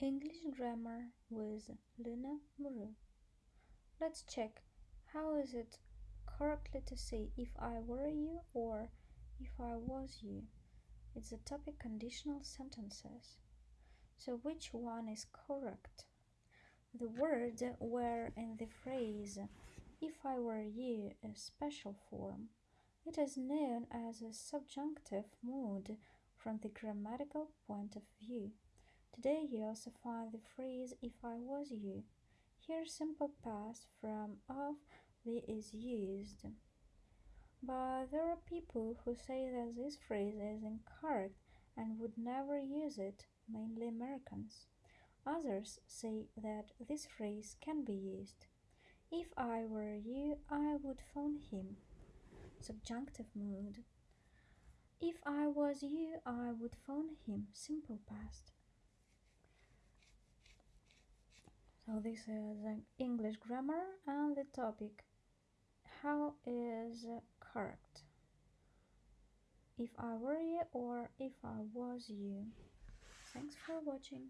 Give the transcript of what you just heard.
English grammar with Luna Muru. Let's check how is it correctly to say if I were you or if I was you. It's the topic conditional sentences. So which one is correct? The word were in the phrase if I were you a special form. It is known as a subjunctive mood from the grammatical point of view. Today you also find the phrase if I was you. Here simple past from of the is used. But there are people who say that this phrase is incorrect and would never use it, mainly Americans. Others say that this phrase can be used. If I were you, I would phone him. Subjunctive mood. If I was you, I would phone him. Simple past. So this is an English grammar and the topic how is correct if I were you or if I was you. Thanks for watching.